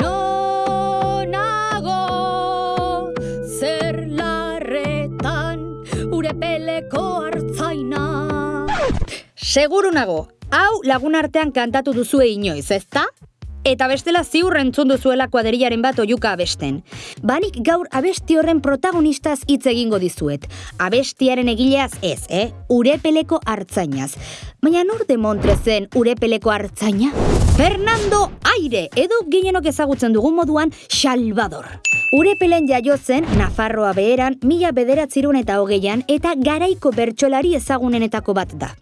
Nonago zer larretan urepeleko hartzaina. Seguru nago, hau lagun artean kantatu duzue inoiz, ezta? Eta bestela ziur entzun duzuela kuadrillaren bat oiuka abesten. Banik gaur abesti horren protagonistaz hitz egingo dizuet. Abestiaren egileaz ez, eh? Urepeleko hartzainaz. Baina nor de Montrezen urepeleko hartzaina? Fernando Aire, edo ginenok ezagutzen dugun moduan Salvador. Urepelen jaio zen Nafarroa beheran mila bederatzirun eta hogeian eta garaiko bertsolari ezagunenetako bat da.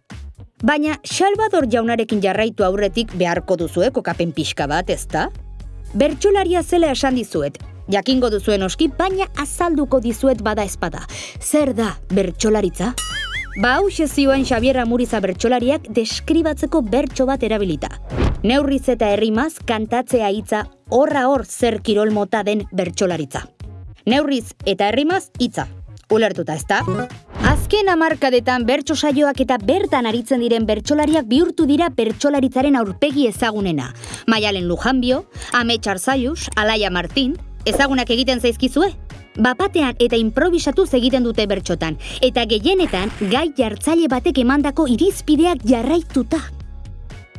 Baina Salvador jaunarekin jarraitu aurretik beharko duzue kokapen pixka bat, ezta? Bertsolaria zela esan dizuet, jakingo duzuen oski, baina azalduko dizuet bada espada. Zer da bertsolaritza? Ba hause zioen Xabier Amuriza bertsolariak deskribatzeko bertso bat erabilita. Neurriz eta herrimaz kantatzea hitza horra hor zer kirol mota den bertsolaritza. Neurriz eta herrimaz hitza. Ulertuta, ezta? Azken hamarkadetan bertso saioak eta bertan aritzen diren bertsolariak bihurtu dira bertsolaritzaren aurpegi ezagunena. Maialen Lujanbio, Ame Txarzaius, Alaia Martin, ezagunak egiten zaizkizue? Bapatean eta improvisatuz egiten dute bertxotan, eta gehienetan gai jartzaile batek emandako irizpideak jarraituta.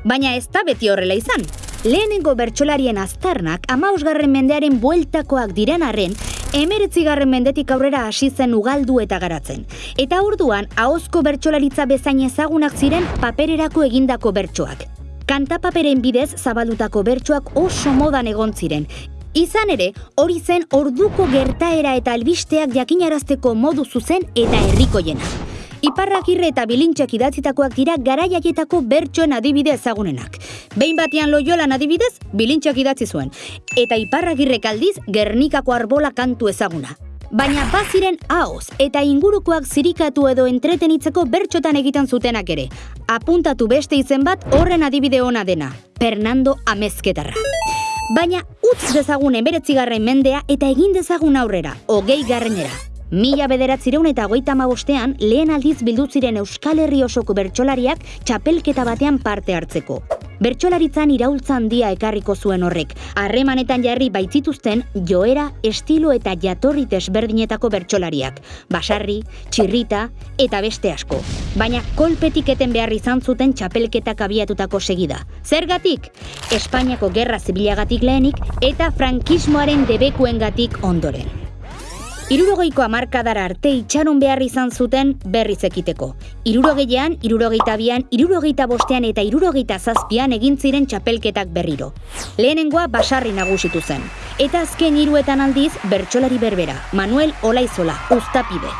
Baina ez da beti horrela izan. Lehenengo bertsolarien aztarnak amausgarren mendearen bueltakoak diren arren, emeretzigarren mendetik aurrera hasi zen ugaldu eta garatzen. Eta orduan, ahozko bertsolaritza bezain ezagunak ziren papererako egindako bertsoak. Kantapaperen bidez zabaldutako bertsoak oso modan egon ziren. Izan ere, hori zen orduko gertaera eta albisteak jakinarazteko modu zuzen eta herrikoiena. Iparrakirre eta bilintxak idatzitakoak dira garaiaietako bertsoen adibide ezagunenak. Behin batean loiolan adibidez, bilintxak idatzi zuen. Eta iparragirrek aldiz, Gernikako arbola kantu ezaguna. Baina baziren haoz eta ingurukoak zirikatu edo entretenitzeko bertxotan egiten zutenak ere. Apuntatu beste izen bat horren adibide ona dena. Fernando Amezketarra. Baina utz dezagun emberetzigarren mendea eta egin dezagun aurrera, hogei garrenera. Mila bederatzireun eta hogeita bostean lehen aldiz bildu ziren Euskal Herri osoko bertsolariak txapelketa batean parte hartzeko. Bertsolaritzan iraultza handia ekarriko zuen horrek. Harremanetan jarri baitzituzten joera, estilo eta jatorri desberdinetako bertsolariak. Basarri, txirrita eta beste asko. Baina kolpetik eten behar izan zuten txapelketak abiatutako segida. Zergatik? Espainiako gerra zibilagatik lehenik eta frankismoaren debekuengatik ondoren. Irurogeiko amarkadara arte itxaron behar izan zuten berriz ekiteko. Irurogeian, irurogeita bian, irurogeita bostean eta irurogeita zazpian egin ziren txapelketak berriro. Lehenengoa basarri nagusitu zen. Eta azken hiruetan aldiz bertsolari berbera, Manuel Olaizola, Uztapide.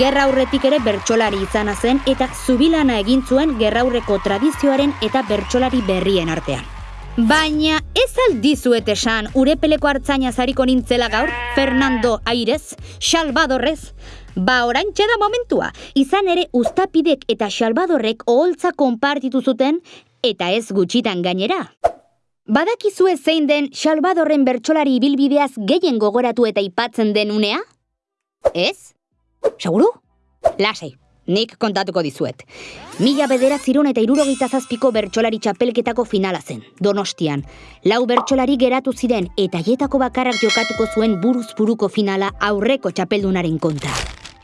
Gerra aurretik ere bertsolari izana zen eta zubilana egin zuen gerraurreko tradizioaren eta bertsolari berrien artean. Baina ez aldizuet esan urepeleko hartzaina zariko nintzela gaur, Fernando Airez, Salvadorrez, ba orantxe da momentua, izan ere ustapidek eta Salvadorrek oholtza konpartitu zuten eta ez gutxitan gainera. Badakizue zein den Salvadorren bertsolari ibilbideaz gehien gogoratu eta ipatzen den unea? Ez? Seguru? Lasei, nik kontatuko dizuet. Mila bederatzirun eta irurogeita zazpiko bertsolari txapelketako finala zen, donostian. Lau bertsolari geratu ziren eta hietako bakarrak jokatuko zuen buruz buruko finala aurreko txapeldunaren kontra.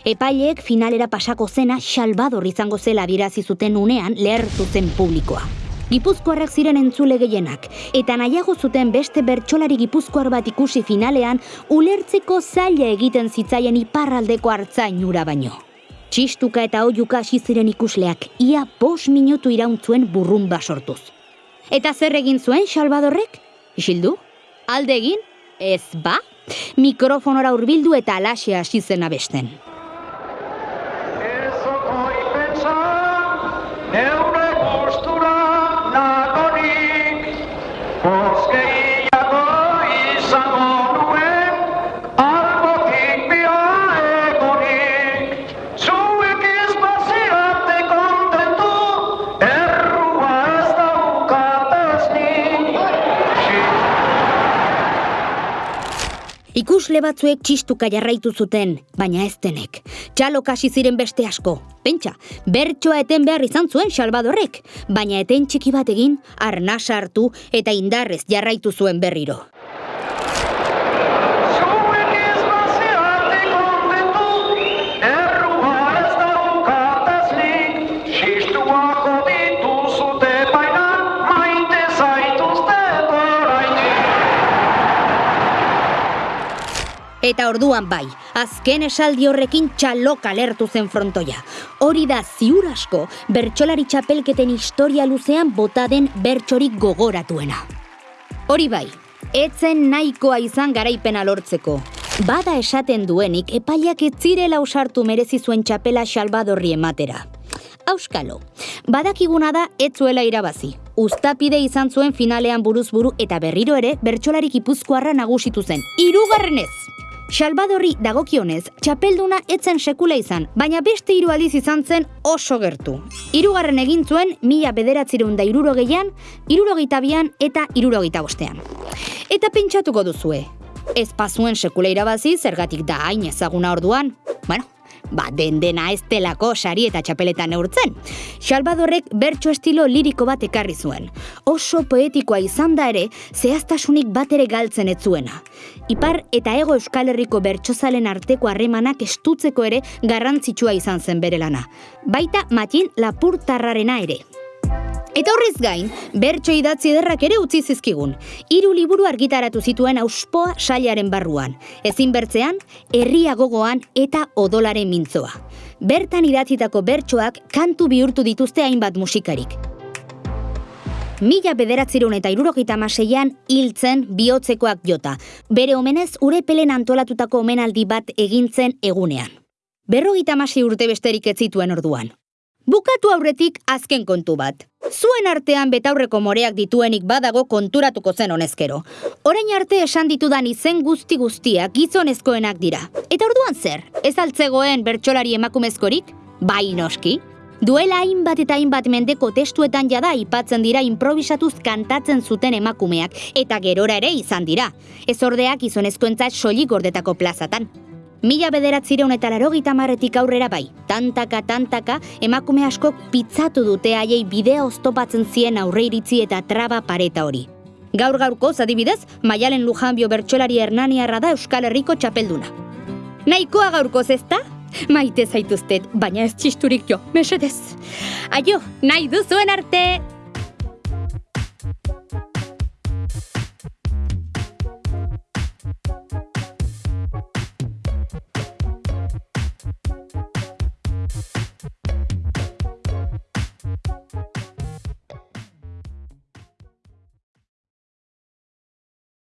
Epaileek finalera pasako zena Salvador izango zela dirazi zuten unean lehertu zen publikoa. Gipuzkoarrak ziren entzule gehienak, eta nahiago zuten beste bertsolari gipuzkoar bat ikusi finalean ulertzeko zaila egiten zitzaien iparraldeko hartzainura baino. Txistuka eta oiuka hasi ziren ikusleak, ia bos minutu irauntzuen burrumba sortuz. Eta zer egin zuen Salvadorrek? Isildu? Alde egin? Ez ba? Mikrofonora hurbildu eta alaxe hasi zen abesten. Ikusle batzuek txistuka jarraitu zuten, baina ez denek. Txalo kasi ziren beste asko. Pentsa, bertsoa eten behar izan zuen Salvadorrek, baina eten txiki bat egin, arnasa hartu eta indarrez jarraitu zuen berriro. Eta orduan bai, azken esaldi horrekin txalok alertu zen frontoia. Hori da ziur asko, bertsolari txapelketen historia luzean bota den bertsorik gogoratuena. Hori bai, etzen nahikoa izan garaipena lortzeko. Bada esaten duenik epaiak ez zirela usartu merezi zuen txapela Salvadorri ematera. Auskalo, badakiguna da ez zuela irabazi. Uztapide izan zuen finalean buruz buru eta berriro ere bertsolari gipuzkoarra nagusitu zen. Hirugarrenez. Salvadorri dagokionez, txapelduna etzen sekula izan, baina beste hiru aldiz izan zen oso gertu. Hirugarren egin zuen mila bederatzireun da irurogeian, irurogeita eta irurogeita bostean. Eta pentsatuko duzue, ez pazuen sekula irabazi zergatik da hain ezaguna orduan. Bueno, ba, den dena ez delako sari eta txapeletan neurtzen. Salvadorrek bertso estilo liriko bat ekarri zuen. Oso poetikoa izan da ere, zehaztasunik bat ere galtzen ez zuena. Ipar eta ego euskal herriko bertsozalen arteko harremanak estutzeko ere garrantzitsua izan zen bere lana. Baita matin lapurtarrarena ere. Eta horrez gain, bertso idatzi ederrak ere utzi zizkigun. Hiru liburu argitaratu zituen auspoa sailaren barruan. Ezin bertzean, herria gogoan eta odolaren mintzoa. Bertan idatzitako bertsoak kantu bihurtu dituzte hainbat musikarik. Mila bederatzireun eta irurogeita maseian hiltzen bihotzekoak jota. Bere omenez urepelen antolatutako omenaldi bat egintzen egunean. Berrogeita masei urte besterik ez zituen orduan. Bukatu aurretik azken kontu bat. Zuen artean betaurreko moreak dituenik badago konturatuko zen honezkero. Orain arte esan ditudan izen guzti guztiak gizonezkoenak dira. Eta orduan zer? Ez altzegoen bertsolari emakumezkorik? Bai noski. Duela hainbat eta hainbat mendeko testuetan jada aipatzen dira improvisatuz kantatzen zuten emakumeak, eta gerora ere izan dira. Ez ordeak gizonezkoentzat soilik gordetako plazatan. Mila bederatzireun eta larogita marretik aurrera bai, tantaka, tantaka, emakume askok pitzatu dute haiei bidea oztopatzen zien aurre iritzi eta traba pareta hori. Gaur gaurko, adibidez, Maialen Lujanbio bertsolari Hernaniarra da Euskal Herriko txapelduna. Nahikoa gaurkoz ezta? Maite zaituztet, baina ez txisturik jo, mesedez. Aio, nahi duzuen arte!